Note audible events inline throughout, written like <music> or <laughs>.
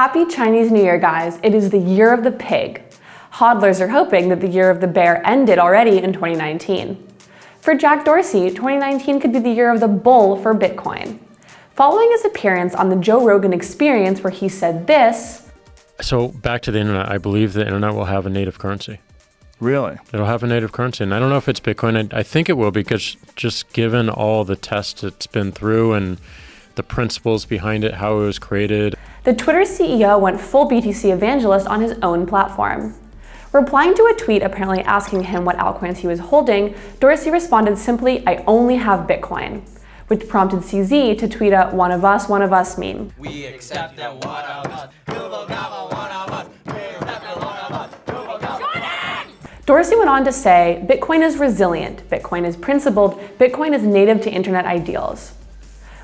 Happy Chinese New Year, guys. It is the year of the pig. Hodlers are hoping that the year of the bear ended already in 2019. For Jack Dorsey, 2019 could be the year of the bull for Bitcoin. Following his appearance on the Joe Rogan Experience where he said this, So back to the internet, I believe the internet will have a native currency. Really? It'll have a native currency, and I don't know if it's Bitcoin. I, I think it will because just given all the tests it's been through and the principles behind it, how it was created. The Twitter CEO went full BTC evangelist on his own platform. Replying to a tweet apparently asking him what altcoins he was holding, Dorsey responded simply, I only have Bitcoin, which prompted CZ to tweet a one of us, one of us meme. We accept that one of us. Google Gobble, one of us. We accept that one of us. Google Gobble. Dorsey went on to say, Bitcoin is resilient, Bitcoin is principled, Bitcoin is native to internet ideals.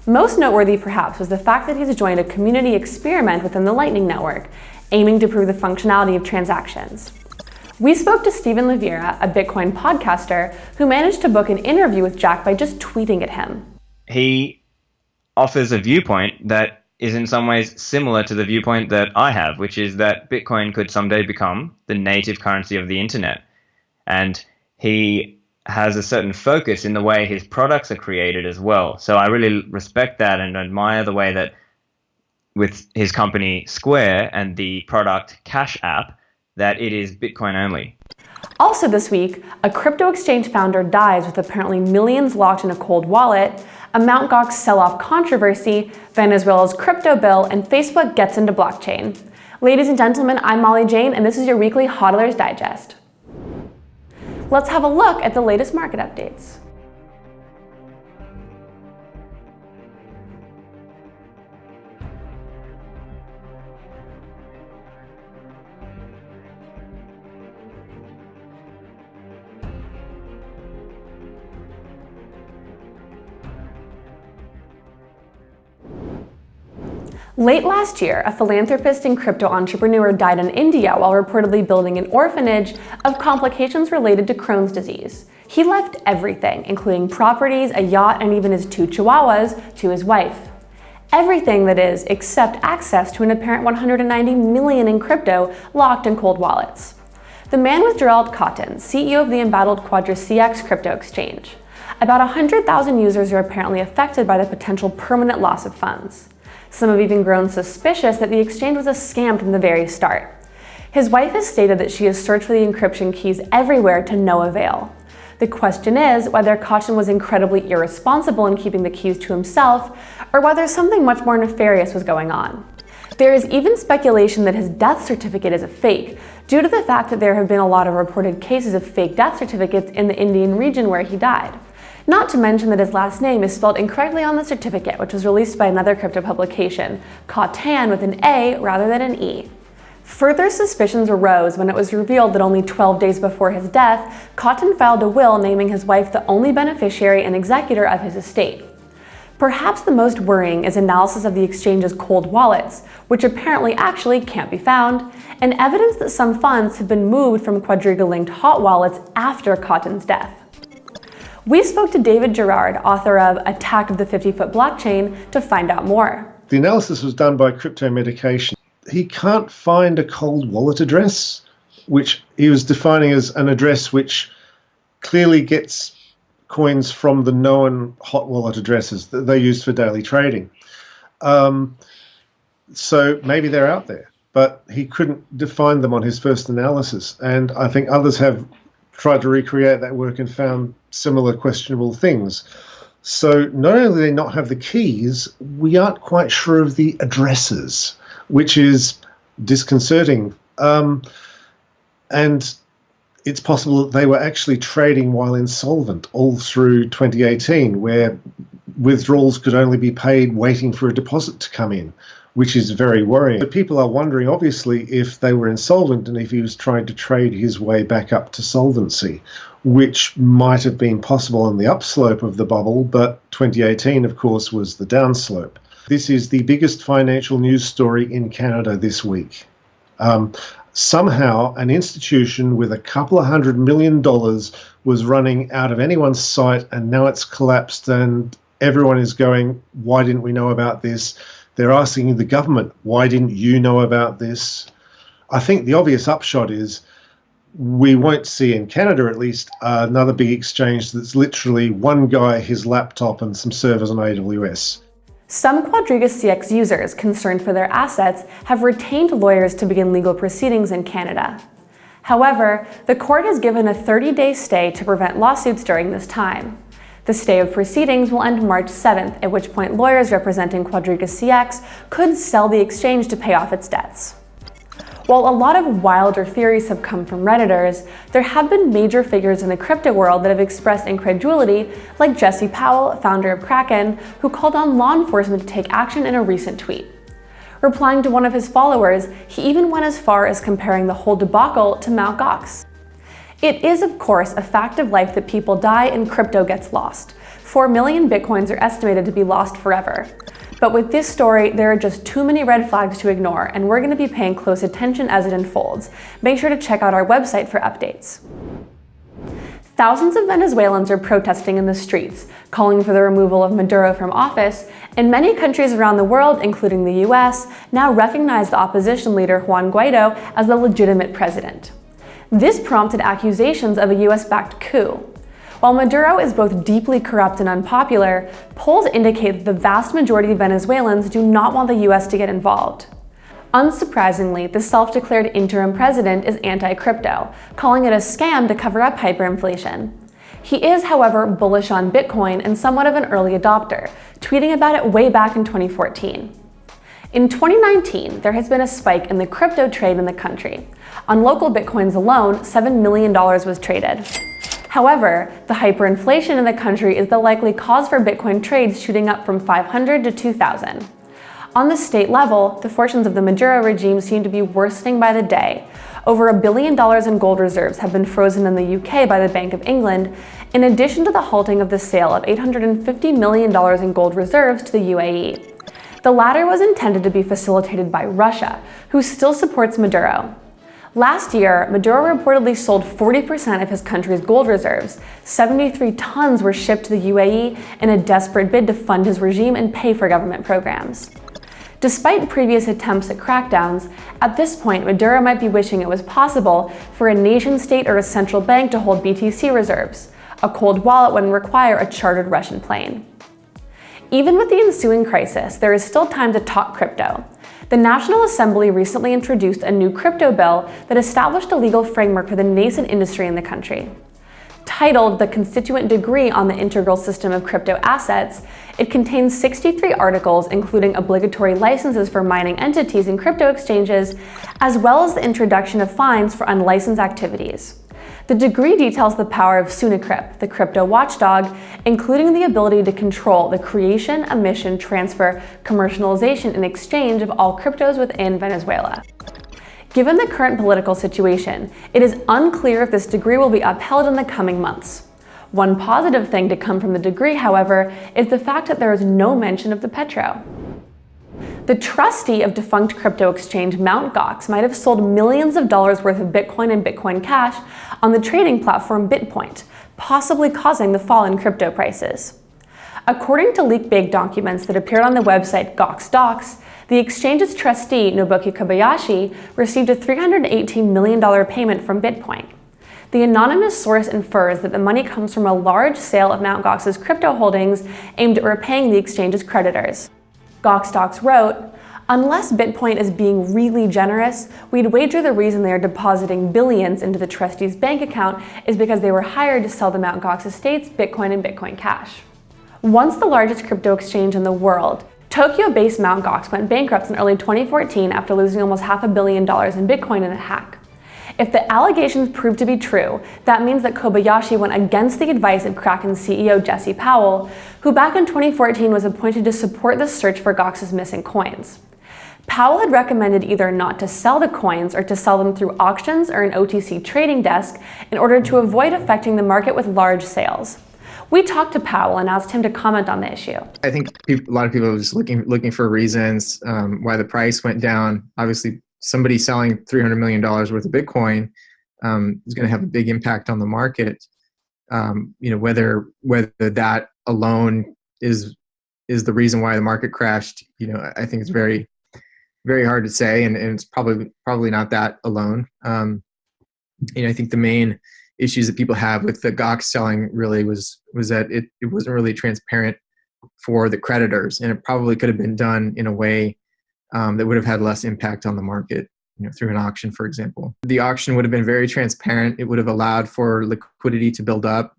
Most noteworthy, perhaps, was the fact that he's joined a community experiment within the Lightning Network, aiming to prove the functionality of transactions. We spoke to Stephan Livera, a Bitcoin podcaster, who managed to book an interview with Jack by just tweeting at him. he offers a viewpoint that is in some ways similar to the viewpoint that I have, which is that Bitcoin could someday become the native currency of the internet. And he has a certain focus in the way his products are created as well. So I really respect that and admire the way that with his company Square and the product Cash App, that it is Bitcoin only. Also this week, a crypto exchange founder dies with apparently millions locked in a cold wallet, a Mt. Gox sell-off controversy, Venezuela's crypto bill, and Facebook gets into blockchain. Ladies and gentlemen, I'm Molly Jane, and this is your weekly Hodlers Digest. Let's have a look at the latest market updates. Late last year, a philanthropist and crypto entrepreneur died in India while reportedly building an orphanage of complications related to Crohn's disease. He left everything, including properties, a yacht, and even his two chihuahuas, to his wife. Everything, that is, except access to an apparent 190 million in crypto locked in cold wallets. The man was Gerald Cotten, CEO of the embattled Quadriga CX crypto exchange. About 100,000 users are apparently affected by the potential permanent loss of funds. Some have even grown suspicious that the exchange was a scam from the very start. His wife has stated that she has searched for the encryption keys everywhere to no avail. The question is whether Cotten was incredibly irresponsible in keeping the keys to himself, or whether something much more nefarious was going on. There is even speculation that his death certificate is a fake, due to the fact that there have been a lot of reported cases of fake death certificates in the Indian region where he died. Not to mention that his last name is spelled incorrectly on the certificate, which was released by another crypto publication, Cottan with an A rather than an E. Further suspicions arose when it was revealed that only 12 days before his death, Cotten filed a will naming his wife the only beneficiary and executor of his estate. Perhaps the most worrying is analysis of the exchange's cold wallets, which apparently actually can't be found, and evidence that some funds have been moved from Quadriga-linked hot wallets after Cotten's death. We spoke to David Gerard, author of Attack of the 50-Foot Blockchain, to find out more. The analysis was done by Crypto Medication. He can't find a cold wallet address, which he was defining as an address which clearly gets coins from the known hot wallet addresses that they use for daily trading. Um, so maybe they're out there, but he couldn't define them on his first analysis. And I think others have tried to recreate that work and found similar questionable things. So not only do they not have the keys, we aren't quite sure of the addresses, which is disconcerting. Um, and it's possible that they were actually trading while insolvent all through 2018, where withdrawals could only be paid waiting for a deposit to come in, which is very worrying. But people are wondering, obviously, if they were insolvent and if he was trying to trade his way back up to solvency, which might have been possible on the upslope of the bubble, but 2018, of course, was the downslope. This is the biggest financial news story in Canada this week. Um, somehow, an institution with a couple of hundred million dollars was running out of anyone's sight, and now it's collapsed, and everyone is going, Why didn't we know about this? They're asking the government, why didn't you know about this? I think the obvious upshot is we won't see in Canada at least uh, another big exchange that's literally one guy, his laptop, and some servers on AWS. Some Quadriga CX users concerned for their assets have retained lawyers to begin legal proceedings in Canada. However, the court has given a 30-day stay to prevent lawsuits during this time. The stay of proceedings will end March 7th, at which point lawyers representing Quadriga CX could sell the exchange to pay off its debts. While a lot of wilder theories have come from Redditors, there have been major figures in the crypto world that have expressed incredulity, like Jesse Powell, founder of Kraken, who called on law enforcement to take action in a recent tweet. Replying to one of his followers, he even went as far as comparing the whole debacle to Mt. Gox. It is, of course, a fact of life that people die and crypto gets lost. 4 million bitcoins are estimated to be lost forever. But with this story, there are just too many red flags to ignore, and we're going to be paying close attention as it unfolds. Make sure to check out our website for updates. Thousands of Venezuelans are protesting in the streets, calling for the removal of Maduro from office, and many countries around the world, including the US, now recognize the opposition leader Juan Guaido as the legitimate president. This prompted accusations of a US-backed coup. While Maduro is both deeply corrupt and unpopular, polls indicate that the vast majority of Venezuelans do not want the US to get involved. Unsurprisingly, the self-declared interim president is anti-crypto, calling it a scam to cover up hyperinflation. He is, however, bullish on Bitcoin and somewhat of an early adopter, tweeting about it way back in 2014. In 2019, there has been a spike in the crypto trade in the country. On local Bitcoins alone, $7 million was traded. However, the hyperinflation in the country is the likely cause for Bitcoin trades shooting up from 500 to 2,000. On the state level, the fortunes of the Maduro regime seem to be worsening by the day. Over a billion dollars in gold reserves have been frozen in the UK by the Bank of England, in addition to the halting of the sale of $850 million in gold reserves to the UAE. The latter was intended to be facilitated by Russia, who still supports Maduro. Last year, Maduro reportedly sold 40% of his country's gold reserves. 73 tons were shipped to the UAE in a desperate bid to fund his regime and pay for government programs. Despite previous attempts at crackdowns, at this point Maduro might be wishing it was possible for a nation-state or a central bank to hold BTC reserves. A cold wallet wouldn't require a chartered Russian plane. Even with the ensuing crisis, there is still time to talk crypto. The National Assembly recently introduced a new crypto bill that established a legal framework for the nascent industry in the country. Titled the Constituent Decree on the Integral System of Crypto Assets, it contains 63 articles including obligatory licenses for mining entities and crypto exchanges, as well as the introduction of fines for unlicensed activities. The degree details the power of Sunacrip, the crypto watchdog, including the ability to control the creation, emission, transfer, commercialization, and exchange of all cryptos within Venezuela. Given the current political situation, it is unclear if this degree will be upheld in the coming months. One positive thing to come from the degree, however, is the fact that there is no mention of the petro. The trustee of defunct crypto exchange Mt. Gox might have sold millions of dollars worth of Bitcoin and Bitcoin Cash on the trading platform BitPoint, possibly causing the fall in crypto prices. According to leaked bank documents that appeared on the website Gox Docs, the exchange's trustee, Nobuaki Kobayashi, received a $318 million payment from BitPoint. The anonymous source infers that the money comes from a large sale of Mt. Gox's crypto holdings aimed at repaying the exchange's creditors. Gox wrote, Unless Bitpoint is being really generous, we'd wager the reason they are depositing billions into the trustee's bank account is because they were hired to sell the Mt. Gox estates Bitcoin and Bitcoin Cash. Once the largest crypto exchange in the world, Tokyo-based Mt. Gox went bankrupt in early 2014 after losing almost half a billion dollars in Bitcoin in a hack. If the allegations prove to be true, that means that Kobayashi went against the advice of Kraken CEO Jesse Powell, who back in 2014 was appointed to support the search for Gox's missing coins. Powell had recommended either not to sell the coins or to sell them through auctions or an OTC trading desk in order to avoid affecting the market with large sales. We talked to Powell and asked him to comment on the issue. I think a lot of people are just looking looking for reasons um, why the price went down. Obviously, somebody selling $300 million worth of Bitcoin um, is going to have a big impact on the market. Um, you know, whether, whether that alone is is the reason why the market crashed, you know, I think it's very, very hard to say, and, and it's probably probably not that alone. Um, you know, I think the main issues that people have with the Gox selling really was was that it, it wasn't really transparent for the creditors, and it probably could have been done in a way um, that would have had less impact on the market. You know, through an auction, for example, the auction would have been very transparent. It would have allowed for liquidity to build up.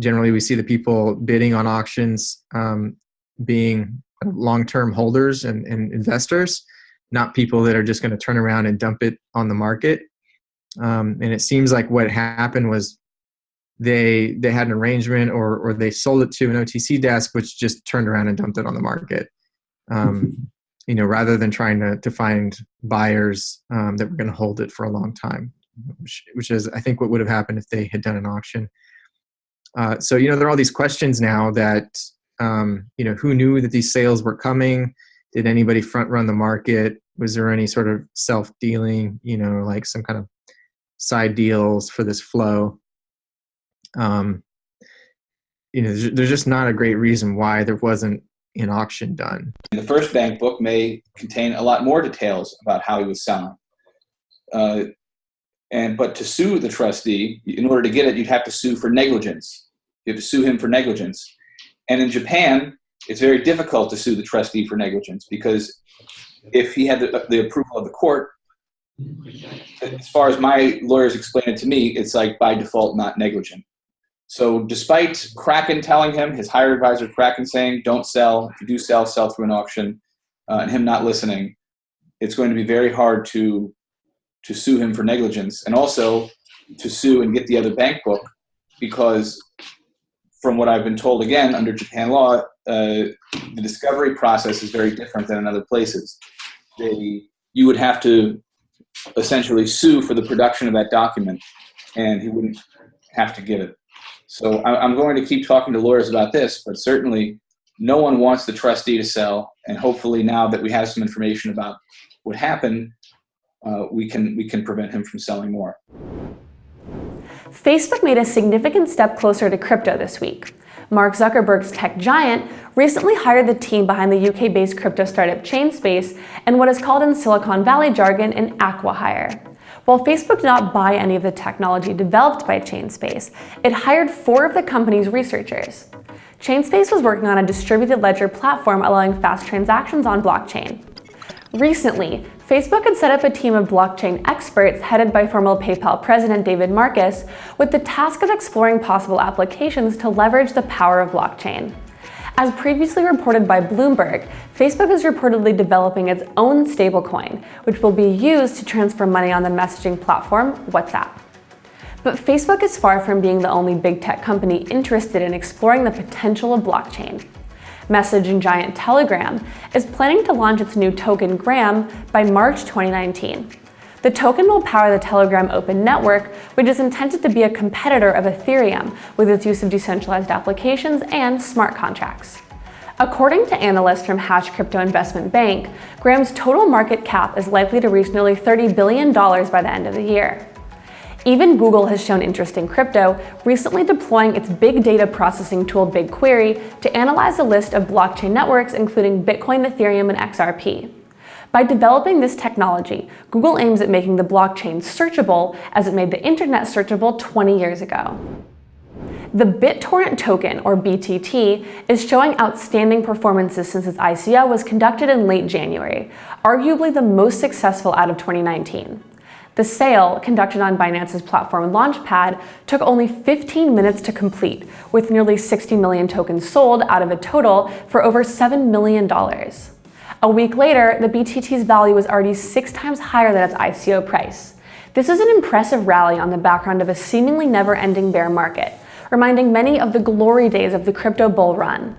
Generally, we see the people bidding on auctions um, being long-term holders and, and investors, not people that are just going to turn around and dump it on the market. Um, and it seems like what happened was they they had an arrangement or or they sold it to an OTC desk, which just turned around and dumped it on the market. Um, <laughs> you know, rather than trying to to find buyers um, that were going to hold it for a long time, which, which is I think what would have happened if they had done an auction. Uh, so you know, there are all these questions now that um, you know who knew that these sales were coming. Did anybody front run the market? Was there any sort of self dealing? You know, like some kind of side deals for this flow. Um, you know, there's, there's just not a great reason why there wasn't an auction done. The first bank book may contain a lot more details about how he was selling. Uh, and but to sue the trustee, in order to get it, you'd have to sue for negligence. You have to sue him for negligence. And in Japan, it's very difficult to sue the trustee for negligence because if he had the, the approval of the court, as far as my lawyers explain it to me, it's like by default not negligent. So despite Kraken telling him, his higher advisor Kraken saying, don't sell, if you do sell, sell through an auction, uh, and him not listening, it's going to be very hard to, to sue him for negligence and also to sue and get the other bank book because from what I've been told again, under Japan law, uh, the discovery process is very different than in other places. They, you would have to essentially sue for the production of that document, and he wouldn't have to give it. So I'm going to keep talking to lawyers about this, but certainly no one wants the trustee to sell, and hopefully now that we have some information about what happened, uh, we can we can prevent him from selling more. Facebook made a significant step closer to crypto this week. Mark Zuckerberg's tech giant recently hired the team behind the UK-based crypto startup Chainspace and what is called in Silicon Valley jargon an acqui-hire. While Facebook did not buy any of the technology developed by Chainspace, it hired four of the company's researchers. Chainspace was working on a distributed ledger platform allowing fast transactions on blockchain. Recently, Facebook had set up a team of blockchain experts headed by former PayPal president David Marcus with the task of exploring possible applications to leverage the power of blockchain. As previously reported by Bloomberg, Facebook is reportedly developing its own stablecoin, which will be used to transfer money on the messaging platform WhatsApp. But Facebook is far from being the only big tech company interested in exploring the potential of blockchain messaging giant Telegram, is planning to launch its new token Gram by March 2019. The token will power the Telegram Open Network, which is intended to be a competitor of Ethereum with its use of decentralized applications and smart contracts. According to analysts from Hash Crypto Investment Bank, Gram's total market cap is likely to reach nearly $30 billion by the end of the year. Even Google has shown interest in crypto, recently deploying its big data processing tool BigQuery to analyze a list of blockchain networks including Bitcoin, Ethereum, and XRP. By developing this technology, Google aims at making the blockchain searchable as it made the internet searchable 20 years ago. The BitTorrent token, or BTT, is showing outstanding performances since its ICO was conducted in late January, arguably the most successful out of 2019. The sale, conducted on Binance's platform Launchpad, took only 15 minutes to complete, with nearly 60 million tokens sold out of a total for over $7 million. A week later, the BTT's value was already six times higher than its ICO price. This is an impressive rally on the background of a seemingly never-ending bear market, reminding many of the glory days of the crypto bull run.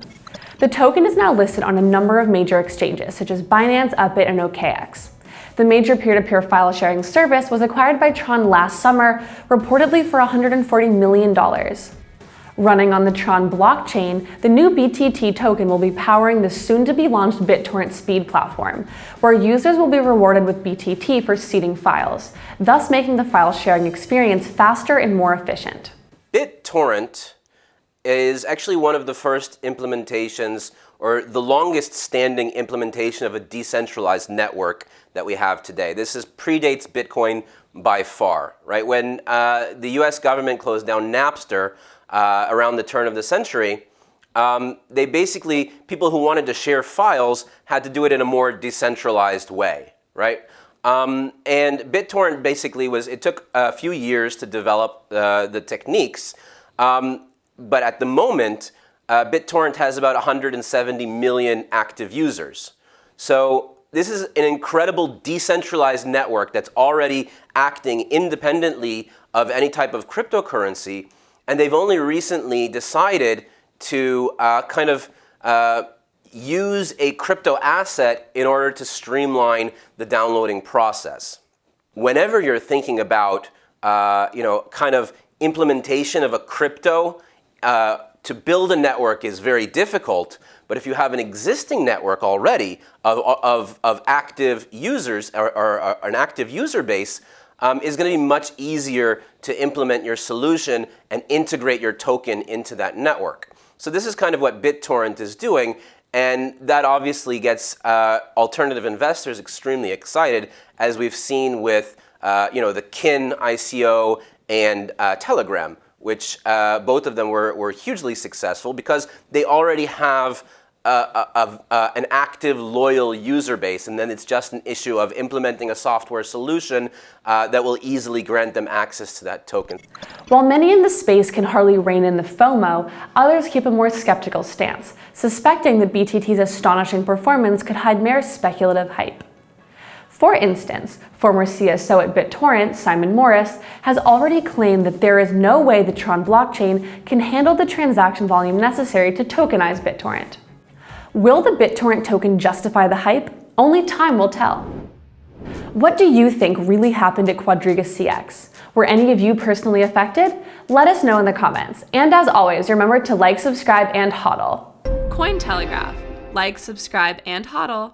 The token is now listed on a number of major exchanges, such as Binance, Upbit, and OKEx. The major peer-to-peer -peer file sharing service was acquired by Tron last summer, reportedly for $140 million. Running on the Tron blockchain, the new BTT token will be powering the soon-to-be-launched BitTorrent Speed platform, where users will be rewarded with BTT for seeding files, thus making the file sharing experience faster and more efficient. BitTorrent is actually one of the first implementations or the longest standing implementation of a decentralized network that we have today. This is predates Bitcoin by far, right? When uh, the US government closed down Napster uh, around the turn of the century, um, they basically, people who wanted to share files had to do it in a more decentralized way, right? Um, and BitTorrent basically was, it took a few years to develop uh, the techniques, um, but at the moment, uh, BitTorrent has about 170 million active users. So this is an incredible decentralized network that's already acting independently of any type of cryptocurrency, and they've only recently decided to uh, kind of uh, use a crypto asset in order to streamline the downloading process. Whenever you're thinking about, uh, you know, kind of implementation of a crypto, uh, to build a network is very difficult, but if you have an existing network already of, of, of active users or, or, or, an active user base, um, is going to be much easier to implement your solution and integrate your token into that network. So this is kind of what BitTorrent is doing, and that obviously gets uh, alternative investors extremely excited, as we've seen with uh, you know, the Kin ICO and uh, Telegram, which uh, both of them were, were hugely successful because they already have an active, loyal user base, and then it's just an issue of implementing a software solution uh, that will easily grant them access to that token. While many in the space can hardly rein in the FOMO, others keep a more skeptical stance, suspecting that BTT's astonishing performance could hide mere speculative hype. For instance, former CSO at BitTorrent, Simon Morris, has already claimed that there is no way the Tron blockchain can handle the transaction volume necessary to tokenize BitTorrent. Will the BitTorrent token justify the hype? Only time will tell. What do you think really happened at Quadriga CX? Were any of you personally affected? Let us know in the comments. And as always, remember to like, subscribe, and hodl. Cointelegraph. Like, subscribe, and hodl.